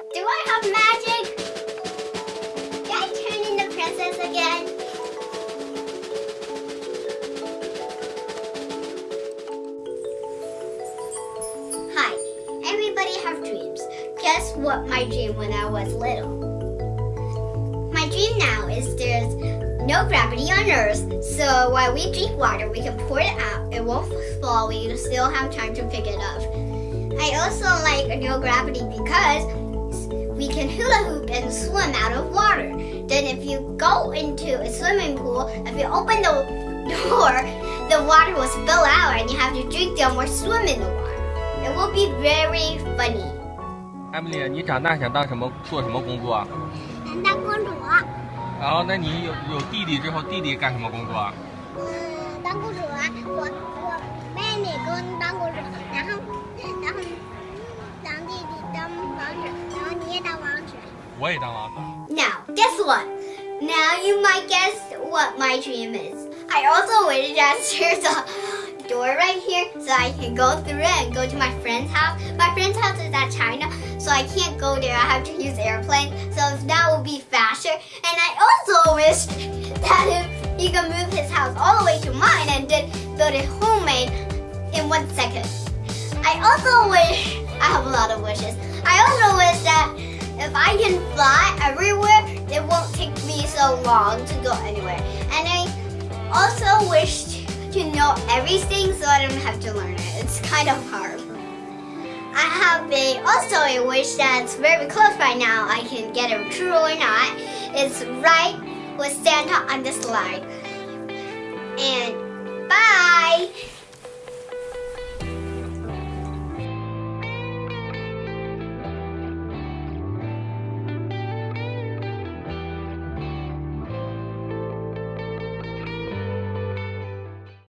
Do I have magic? Can I turn into princess again? Hi, everybody have dreams. Guess what my dream when I was little? My dream now is there's no gravity on Earth, so while we drink water, we can pour it out. It won't fall, we still have time to pick it up. I also like no gravity because hula hoop and swim out of water. Then if you go into a swimming pool, if you open the door, the water will spill out and you have to drink them or swim in the water. It will be very funny. 艾米丽，你长大想当什么？做什么工作啊？当公主。然后，那你有有弟弟之后，弟弟干什么工作啊？嗯，当公主啊，我 way. Now, guess what? Now you might guess what my dream is. I also waited downstairs the door right here so I can go through it and go to my friend's house. My friend's house is at China, so I can't go there. I have to use airplane, so that will be faster. And I also wish that if he could move his house all the way to mine and then build it homemade in one second. I also wish, I have a lot of wishes. I also wish that if I can fly everywhere, it won't take me so long to go anywhere. And I also wish to know everything so I don't have to learn it. It's kind of hard. I have a also a wish that's very close right now. I can get it true or not. It's right with Santa on the slide. And